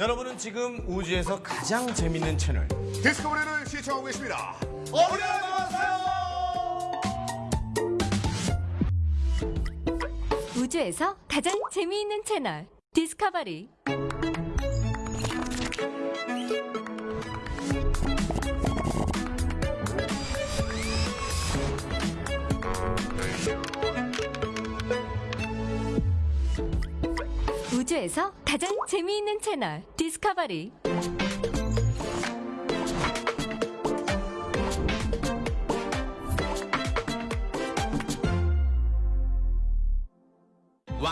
여러분은 지금 우주에서 가장 재밌는 채널. 디스커버리를 시청하고 계십니다. 우주에서 가장 재미있는 채널 디스커버리 우주에서 가장 재미있는 채널 디스커버리